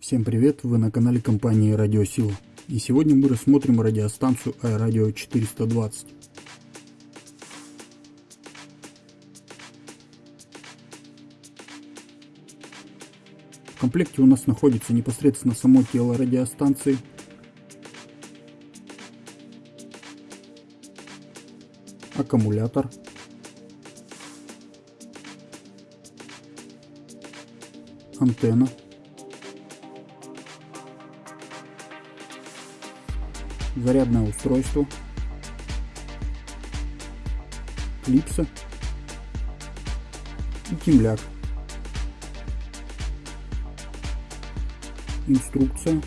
Всем привет, вы на канале компании Радиосила. И сегодня мы рассмотрим радиостанцию iRadio 420. В комплекте у нас находится непосредственно само тело радиостанции, аккумулятор, антенна, зарядное устройство, клипса и темляк. Инструкция.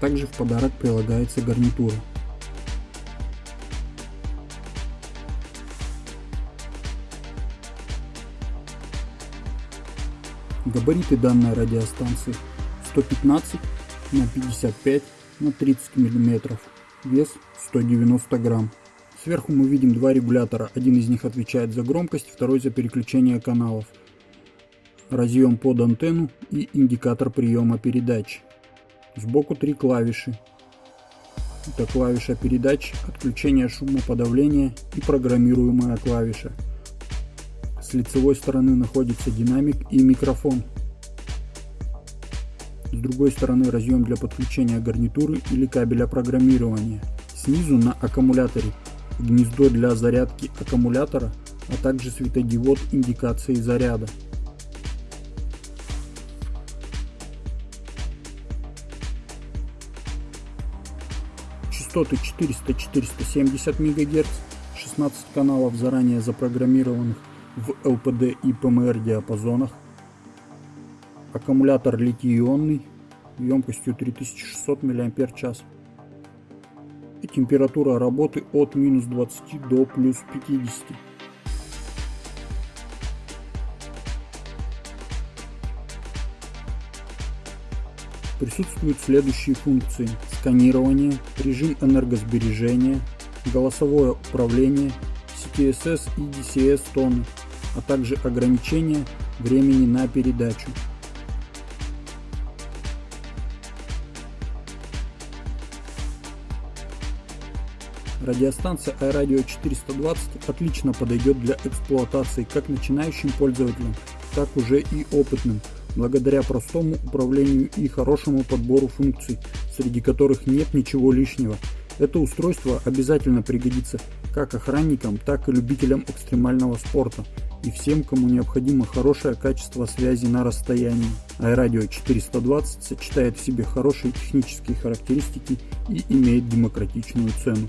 Также в подарок прилагается гарнитура. Габариты данной радиостанции 115 на 55 на 30 мм, вес 190 грамм. Сверху мы видим два регулятора, один из них отвечает за громкость, второй за переключение каналов. Разъем под антенну и индикатор приема передач. Сбоку три клавиши. Это клавиша передач, отключение шумоподавления и программируемая клавиша. С лицевой стороны находится динамик и микрофон. С другой стороны разъем для подключения гарнитуры или кабеля программирования. Снизу на аккумуляторе гнездо для зарядки аккумулятора, а также светодиод индикации заряда. Частоты 400-470 МГц, 16 каналов заранее запрограммированных в LPD и PMR диапазонах. Аккумулятор литий-ионный емкостью 3600 мАч. И температура работы от минус 20 до плюс 50. Присутствуют следующие функции. Сканирование, режим энергосбережения, голосовое управление, CTSS и DCS тоны, а также ограничение времени на передачу. Радиостанция iRadio 420 отлично подойдет для эксплуатации как начинающим пользователям, так уже и опытным, благодаря простому управлению и хорошему подбору функций, среди которых нет ничего лишнего. Это устройство обязательно пригодится как охранникам, так и любителям экстремального спорта и всем, кому необходимо хорошее качество связи на расстоянии. iRadio 420 сочетает в себе хорошие технические характеристики и имеет демократичную цену.